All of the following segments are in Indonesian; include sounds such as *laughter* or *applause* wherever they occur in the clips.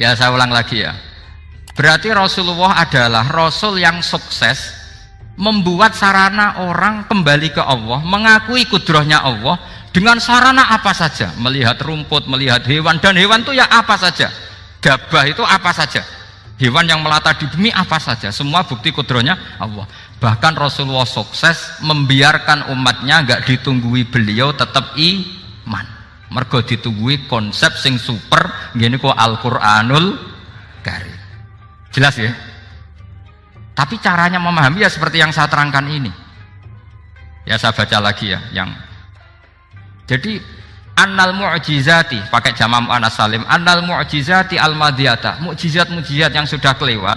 Ya saya ulang lagi ya. Berarti Rasulullah adalah Rasul yang sukses membuat sarana orang kembali ke Allah, mengakui kudrohnya Allah dengan sarana apa saja, melihat rumput, melihat hewan dan hewan itu ya apa saja. Gabah itu apa saja. Hewan yang melata di bumi apa saja, semua bukti kudrohnya Allah. Bahkan Rasulullah sukses membiarkan umatnya nggak ditunggui beliau tetap iman. Mergo ditunggui konsep sing super, gini kok Al-Qur'anul Karim. Jelas ya? Tapi caranya memahami ya seperti yang saya terangkan ini. Ya saya baca lagi ya yang jadi annal mu'jizati pakai jamam anas salim annal mu'jizati al madiyata mukjizat mukjizat yang sudah kelewat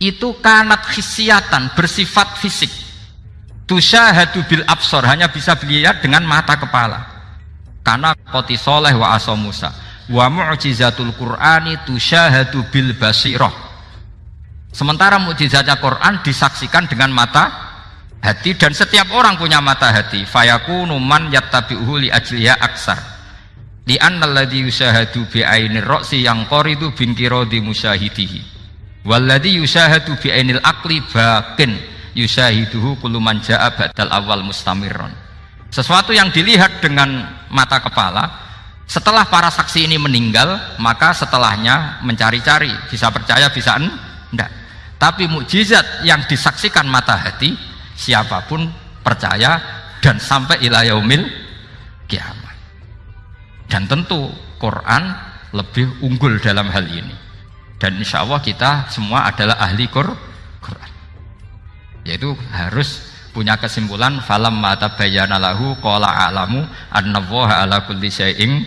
itu kanat khisiatan bersifat fisik tusyahadu bil absor hanya bisa dilihat dengan mata kepala karena koti soleh wa aso Musa wa mu'jizatul qur'ani tusyahadu bil basirah Sementara mukjizatnya Quran disaksikan dengan mata hati dan setiap orang punya mata hati. Fayakunu man yattabi'uhu li ajliya aksar. Li annalladzi yusahadu bi ainir ra'si yang qaridu bin kiradi musyahidihi. Walladzi yusahadu bi ainil aqli bakin yusahiduhu kullu man ja'a badal awal mustamirron. Sesuatu yang dilihat dengan mata kepala. Setelah para saksi ini meninggal maka setelahnya mencari-cari bisa percaya bisa enggak. Tapi mukjizat yang disaksikan mata hati siapa pun percaya dan sampai ilayahumil kiamat. Dan tentu Quran lebih unggul dalam hal ini. Dan insya Allah kita semua adalah ahli Quran. Yaitu harus punya kesimpulan falam mata bayana lahu qala a'lamu annallaha ala kulli syai'in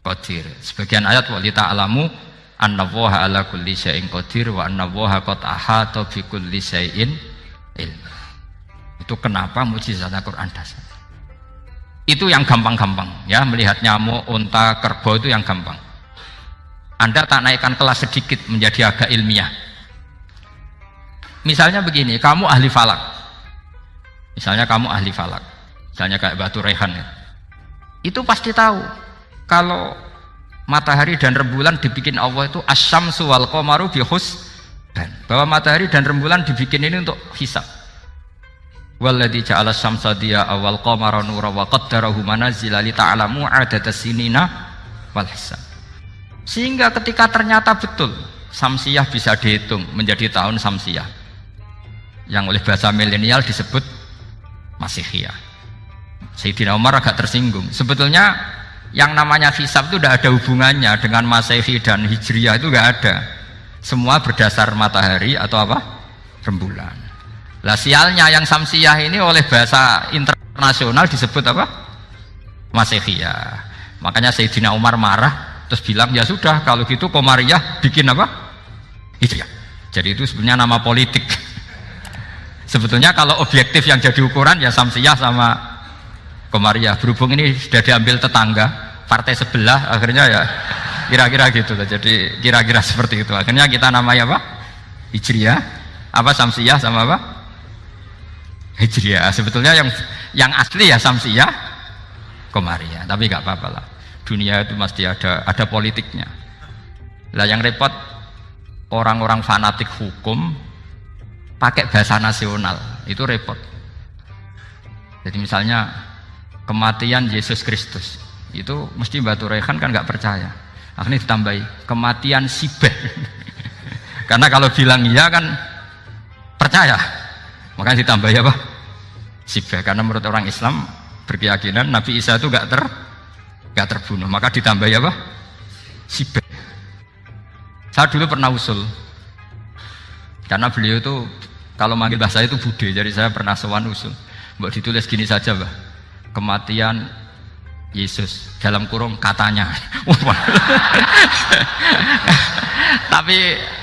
qadir. Sebagian ayat walita alamu anna woha ala kulli syai'in qadir wa anna woha qad ahata bi kulli syai'in ilmu itu kenapa mujizat Al-Quran dasar? Itu yang gampang-gampang ya. Melihat nyamuk, unta, kerbau itu yang gampang. Anda tak naikkan kelas sedikit menjadi agak ilmiah. Misalnya begini kamu ahli falak misalnya kamu ahli falak misalnya kayak batu rehan ya. itu pasti tahu kalau matahari dan rembulan dibikin Allah itu asyamsu wal qamaru bihus dan bahwa matahari dan rembulan dibikin ini untuk hisab. Walladzi ja'ala syamsa dia awal qamara nura wa qaddarahu manazila li ta'lamu adada sinina wal hisab. Sehingga ketika ternyata betul samsiah bisa dihitung menjadi tahun samsiah yang oleh bahasa milenial disebut masihiyah. Sayyidina Umar agak tersinggung. Sebetulnya yang namanya hisab itu tidak ada hubungannya dengan masehi dan hijriah itu nggak ada. Semua berdasar matahari atau apa? Rembulan. Lah sialnya yang samsiah ini oleh bahasa internasional disebut apa? Masehiyah makanya Sayyidina Umar marah terus bilang ya sudah kalau gitu Komariah bikin apa? Hijriah. Jadi itu sebenarnya nama politik sebetulnya kalau objektif yang jadi ukuran ya samsiah sama Komariah berhubung ini sudah diambil tetangga partai sebelah akhirnya ya kira-kira gitu jadi kira-kira seperti itu. Akhirnya kita namanya apa? Hijriah. Apa Samsiyah sama apa? Hijriah. Sebetulnya yang yang asli ya Samsiyah Komariah tapi nggak apa-apa lah. Dunia itu mesti ada ada politiknya. Lah yang repot orang-orang fanatik hukum pakai bahasa nasional. Itu repot. Jadi misalnya kematian Yesus Kristus. Itu mesti Batu Rehan kan nggak percaya. Akhirnya ditambahi kematian Sibeh. *laughs* Karena kalau bilang iya kan percaya. Makanya ditambahi apa? Sibeh. Karena menurut orang Islam berkeyakinan Nabi Isa itu nggak ter nggak terbunuh. Maka ditambahi apa? Sibeh. Saya dulu pernah usul karena beliau itu kalau manggil bahasa itu bude jadi saya pernah sewan usul. Buat ditulis gini saja bah kematian Yesus. Dalam kurung katanya. *laughs* Tapi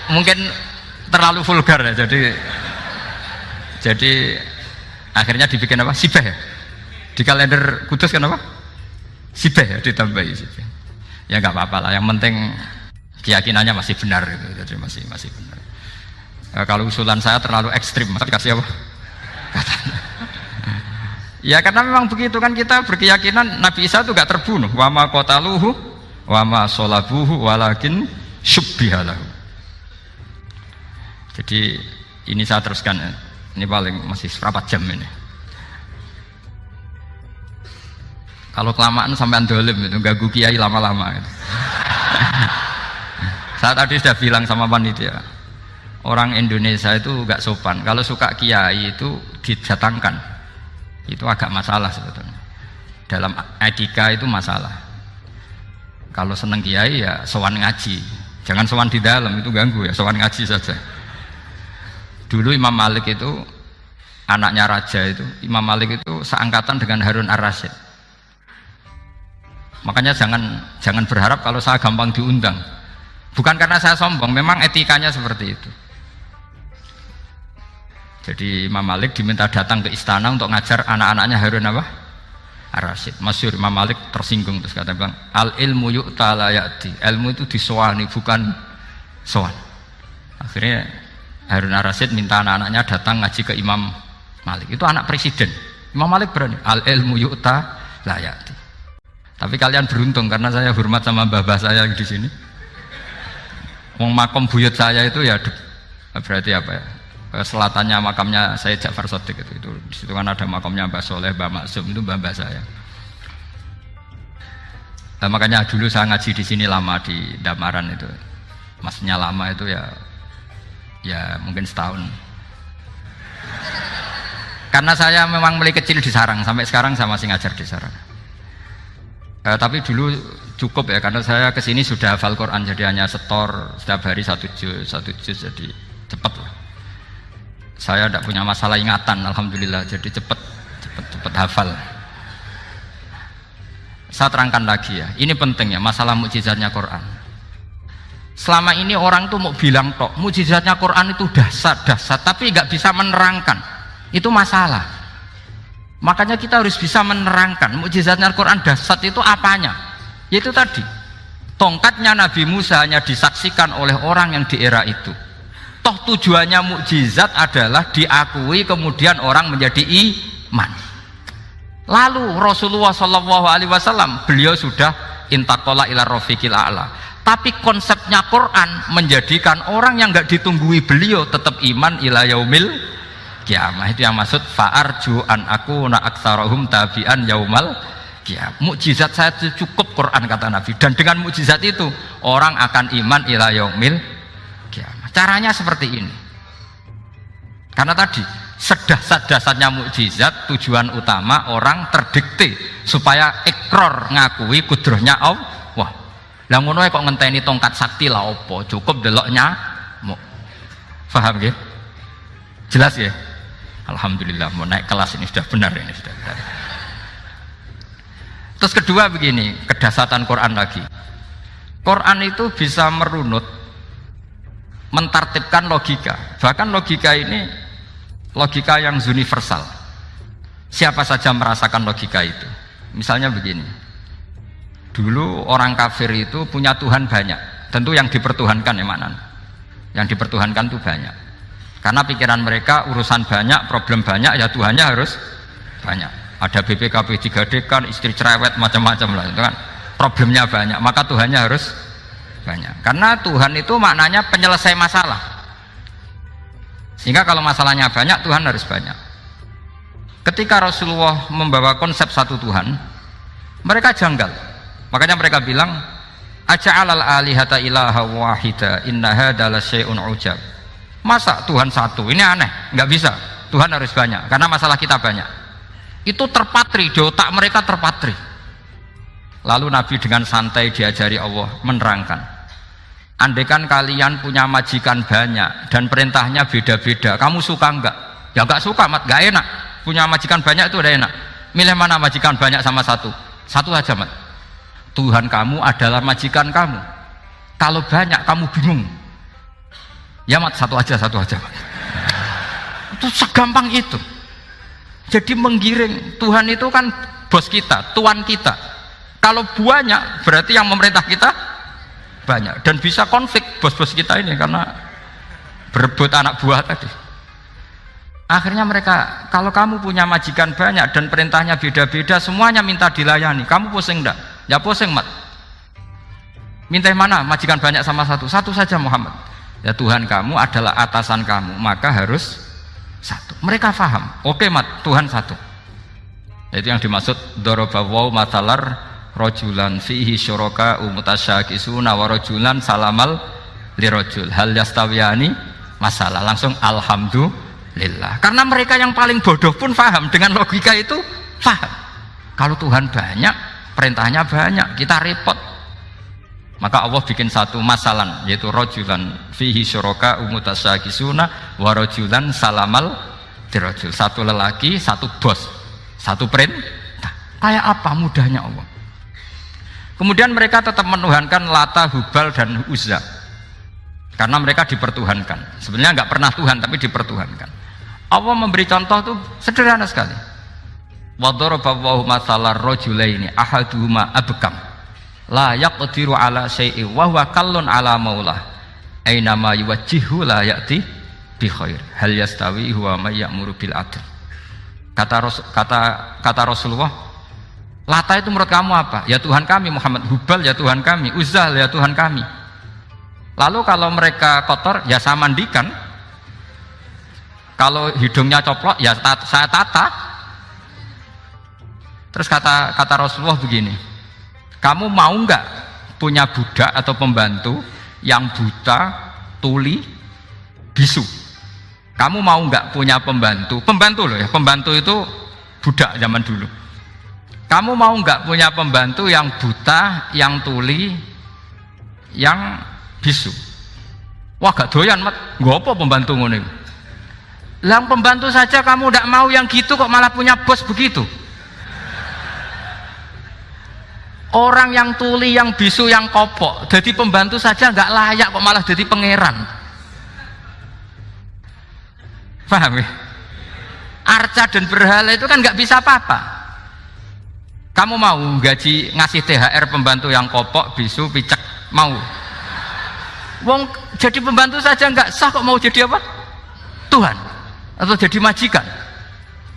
mungkin terlalu vulgar ya jadi jadi akhirnya dibikin apa? Sibeh ya? Di kalender kudus kan apa? Sibeh ya ditambahi sibeh. Ya nggak apa-apa lah yang penting keyakinannya masih benar gitu jadi masih masih benar nah, kalau usulan saya terlalu ekstrim maka dikasih apa Ya karena memang begitu kan kita berkeyakinan Nabi Isa itu gak terbunuh. Wama kotaluhu, wama solabuhu, walakin syubbihalahu. Jadi ini saya teruskan ya. Ini paling masih berapa jam ini. Kalau kelamaan sampai dolim itu ganggu kiai lama-lama. Gitu. *laughs* saya tadi sudah bilang sama panitia, orang Indonesia itu gak sopan. Kalau suka kiai itu didatangkan, itu agak masalah sebetulnya. Dalam etika itu masalah. Kalau seneng kiai ya sowan ngaji, jangan sowan di dalam itu ganggu ya, sowan ngaji saja. Dulu Imam Malik itu anaknya raja itu, Imam Malik itu seangkatan dengan Harun ar-Rasyid Makanya jangan jangan berharap kalau saya gampang diundang. Bukan karena saya sombong, memang etikanya seperti itu. Jadi Imam Malik diminta datang ke istana untuk ngajar anak-anaknya Harun apa? Ar-Rasyid. Masyur Imam Malik tersinggung terus kata bilang, al ilmu yuk talayati. Ilmu itu disowani bukan sowan. Akhirnya Harun Ar-Rasyid minta anak-anaknya datang ngaji ke Imam Malik. Itu anak presiden. Imam Malik berani. Al ilmu yuk talayati. Tapi kalian beruntung karena saya hormat sama mbah-mbah saya di sini. Wong makom buyut saya itu ya berarti apa ya? Selatannya makamnya saya Ja'far Sodik itu, itu di situ kan ada makamnya Mbah Soleh, Mbah Maksum itu mbah-mbah saya. Nah, makanya dulu saya ngaji di sini lama di Damaran itu. Maksudnya lama itu ya ya mungkin setahun. Karena saya memang mulai kecil di sarang sampai sekarang saya masih ngajar di sarang. Eh, tapi dulu cukup ya karena saya ke sini sudah hafal Quran jadi hanya setor setiap hari satu juz satu juz jadi cepat lah. Saya tidak punya masalah ingatan alhamdulillah jadi cepat cepat cepat hafal. Saya terangkan lagi ya, ini penting ya masalah mukjizatnya Quran. Selama ini orang tuh mau bilang tok mukjizatnya Quran itu dasar dasar tapi nggak bisa menerangkan itu masalah. Makanya kita harus bisa menerangkan mukjizatnya Al-Quran dasar itu apanya. Yaitu tadi, tongkatnya Nabi Musa hanya disaksikan oleh orang yang di era itu. Toh tujuannya mukjizat adalah diakui kemudian orang menjadi iman. Lalu Rasulullah Shallallahu Alaihi Wasallam beliau sudah intakola ila rofiqil a'la. Tapi konsepnya Quran menjadikan orang yang nggak ditunggui beliau tetap iman ila yaumil kiamah itu yang maksud fa'arju an aku na aktsarahum tabi'an yaumal kiamah mukjizat saya cukup Quran kata Nabi dan dengan mukjizat itu orang akan iman ila yaumil caranya seperti ini. Karena tadi sedah-sedasatnya mukjizat tujuan utama orang terdikte supaya ekror ngakui kudrohnya Allah. Lah ngono kok ngenteni tongkat sakti lah opo cukup deloknya paham ya jelas ya Alhamdulillah mau naik kelas ini sudah benar ini sudah benar. Terus kedua begini, kedasatan Quran lagi. Quran itu bisa merunut, mentartibkan logika. Bahkan logika ini logika yang universal. Siapa saja merasakan logika itu. Misalnya begini. Dulu orang kafir itu punya Tuhan banyak. Tentu yang dipertuhankan ya mana? Yang dipertuhankan itu banyak karena pikiran mereka urusan banyak, problem banyak, ya Tuhannya harus banyak. Ada BPKB 3D kan, istri cerewet, macam-macam lah itu kan. Problemnya banyak, maka Tuhannya harus banyak. Karena Tuhan itu maknanya penyelesai masalah. Sehingga kalau masalahnya banyak, Tuhan harus banyak. Ketika Rasulullah membawa konsep satu Tuhan, mereka janggal. Makanya mereka bilang, Aja'alal alihata ilaha wahida innaha adalah syai'un ujab Masa Tuhan satu? Ini aneh, nggak bisa. Tuhan harus banyak, karena masalah kita banyak. Itu terpatri, di otak mereka terpatri. Lalu Nabi dengan santai diajari Allah menerangkan. Andaikan kalian punya majikan banyak dan perintahnya beda-beda, kamu suka enggak? Ya enggak suka, mat, enggak enak. Punya majikan banyak itu udah enak. Milih mana majikan banyak sama satu? Satu aja, mat. Tuhan kamu adalah majikan kamu. Kalau banyak kamu bingung, Ya mat satu aja, satu aja. Itu segampang itu. Jadi menggiring Tuhan itu kan bos kita, tuan kita. Kalau banyak berarti yang memerintah kita banyak dan bisa konflik bos-bos kita ini karena berebut anak buah tadi. Akhirnya mereka, kalau kamu punya majikan banyak dan perintahnya beda-beda, semuanya minta dilayani. Kamu pusing enggak? Ya pusing, Mat. minta mana majikan banyak sama satu satu saja Muhammad ya Tuhan kamu adalah atasan kamu maka harus satu mereka faham oke mat Tuhan satu itu yang dimaksud dorobawaw matalar rojulan fihi syuraka umutasyakisuna wa rojulan salamal lirojul. Hal yastawiyani masalah. Langsung alhamdulillah. Karena mereka yang paling bodoh pun faham. Dengan logika itu faham. Kalau Tuhan banyak perintahnya banyak kita repot. Maka Allah bikin satu masalah yaitu rojulan fihi syuraka umutasyakisuna wa rojulan salamal dirojul satu lelaki satu bos satu perintah. Kayak apa mudahnya Allah kemudian mereka tetap menuhankan Lata, Hubal dan Uzza. Karena mereka dipertuhankan. Sebenarnya nggak pernah Tuhan tapi dipertuhankan. Allah memberi contoh itu sederhana sekali. Wadorobawahu masalah rojulaini ahaduhuma abkam. La yaqdiru ala syai'i wa huwa kallun ala maulah. Aina ma yuwajjihu la ya'ti bi khair. Hal yastawi huwa may bil kata kata kata Rasulullah Lata itu menurut kamu apa? Ya Tuhan kami Muhammad Hubal ya Tuhan kami Uzal ya Tuhan kami lalu kalau mereka kotor ya saya mandikan kalau hidungnya coplok ya saya tata terus kata kata Rasulullah begini kamu mau nggak punya budak atau pembantu yang buta, tuli, bisu? Kamu mau nggak punya pembantu? Pembantu loh ya, pembantu itu budak zaman dulu. Kamu mau nggak punya pembantu yang buta, yang tuli, yang bisu? Wah gak doyan mat, apa pembantu ngono Lang pembantu saja kamu tidak mau yang gitu kok malah punya bos begitu. orang yang tuli, yang bisu, yang kopok jadi pembantu saja nggak layak kok malah jadi pangeran paham ya? arca dan berhala itu kan nggak bisa apa-apa kamu mau gaji ngasih THR pembantu yang kopok, bisu, picek? Mau. Wong jadi pembantu saja nggak sah kok mau jadi apa? Tuhan. Atau jadi majikan.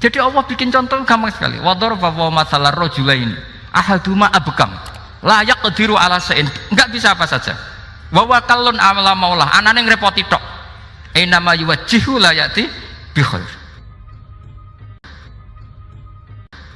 Jadi Allah bikin contoh gampang sekali. Wador bahwa masalah rojula ini ahaduma abkam layak kediru ala sein. Nggak bisa apa saja. Wawa kalun amala maulah anane ngrepoti tok. Enama yuwajihu layati bikhair